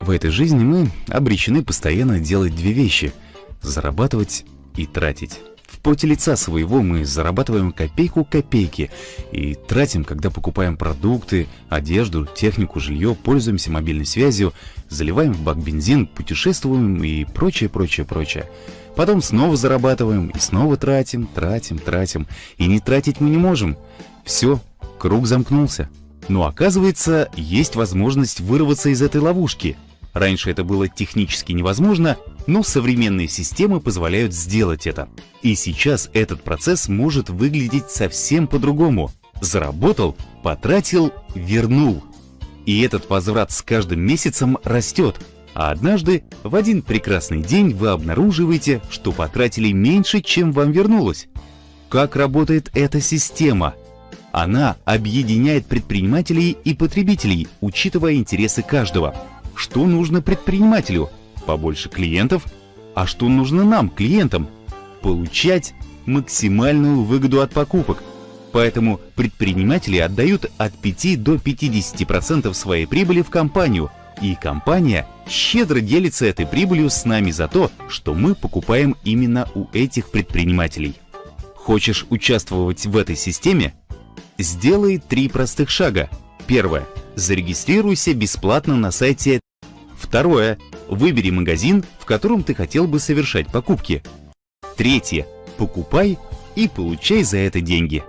В этой жизни мы обречены постоянно делать две вещи – зарабатывать и тратить. В поте лица своего мы зарабатываем копейку копейки и тратим, когда покупаем продукты, одежду, технику, жилье, пользуемся мобильной связью, заливаем в бак бензин, путешествуем и прочее, прочее, прочее. Потом снова зарабатываем и снова тратим, тратим, тратим. И не тратить мы не можем. Все, круг замкнулся. Но оказывается, есть возможность вырваться из этой ловушки. Раньше это было технически невозможно, но современные системы позволяют сделать это. И сейчас этот процесс может выглядеть совсем по-другому. Заработал, потратил, вернул. И этот возврат с каждым месяцем растет. А однажды, в один прекрасный день, вы обнаруживаете, что потратили меньше, чем вам вернулось. Как работает эта система? Она объединяет предпринимателей и потребителей, учитывая интересы каждого. Что нужно предпринимателю? Побольше клиентов. А что нужно нам, клиентам? Получать максимальную выгоду от покупок. Поэтому предприниматели отдают от 5 до 50% своей прибыли в компанию, и компания щедро делится этой прибылью с нами за то, что мы покупаем именно у этих предпринимателей. Хочешь участвовать в этой системе? Сделай три простых шага. Первое. Зарегистрируйся бесплатно на сайте. Второе. Выбери магазин, в котором ты хотел бы совершать покупки. Третье. Покупай и получай за это деньги.